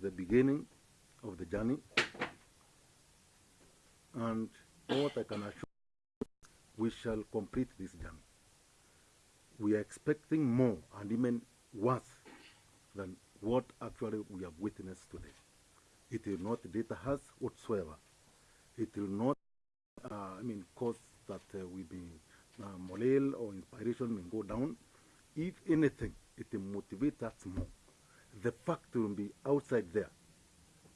the beginning of the journey. And what I can assure we shall complete this journey. We are expecting more and even worse than what actually we have witnessed today. It will not deter us whatsoever. It will not, uh, I mean, cause that uh, we be uh, morale or inspiration may go down. If anything, it will motivate us more. The fact will be outside there.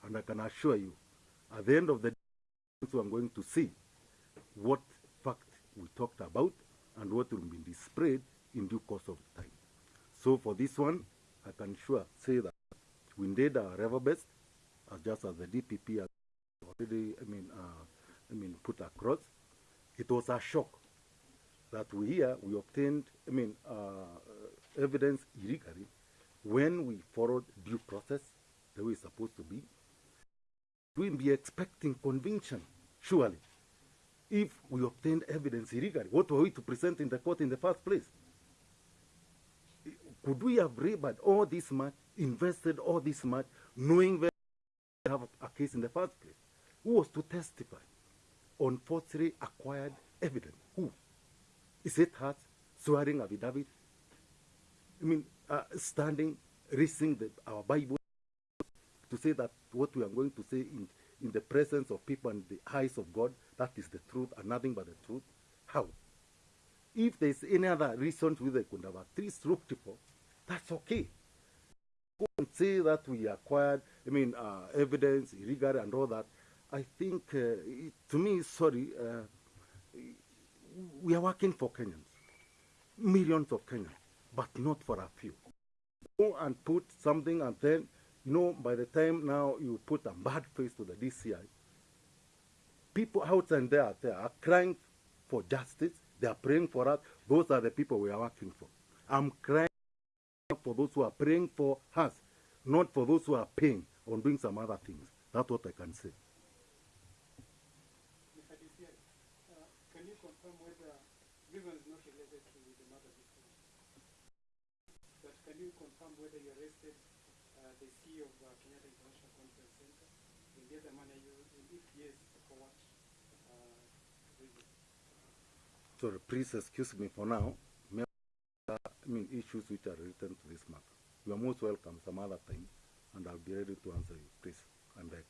And I can assure you, at the end of the day, we are going to see what fact we talked about and what will be displayed in due course of time. So for this one, I can sure say that we did our level best, as just as the DPP has already, I mean, uh, I mean, put across. It was a shock that we here we obtained, I mean, uh, evidence illegally when we followed due process the way it's supposed to be. We'll be expecting conviction, surely. If we obtained evidence illegally, what were we to present in the court in the first place? Could we have labored all this much, invested all this much, knowing that we have a case in the first place? Who was to testify on falsely acquired evidence? Who? Is it us swearing affidavit? I mean, uh, standing, reading the, our Bible to say that what we are going to say in, in the presence of people and the eyes of God, that is the truth and nothing but the truth? How? If there's any other reason to the Kundaba, three stroke for, that's okay. Go and say that we acquired, I mean, uh, evidence, illegal and all that. I think, uh, it, to me, sorry, uh, we are working for Kenyans, millions of Kenyans, but not for a few. Go and put something and then, you know, by the time now you put a bad face to the DCI, people outside there, there are crying for justice. They are praying for us. Those are the people we are working for. I'm crying for those who are praying for us, not for those who are paying on doing some other things. That's what I can say. Uh, can you confirm whether, this is not related to the can you confirm whether you arrested uh, the CEO of uh, Kenyatta International Conference Center? And the are you, and if yes, for what uh, reason? Sorry, please excuse me for now. I mean, issues which are related to this matter. You are most welcome some other time, and I'll be ready to answer you, please. And beg.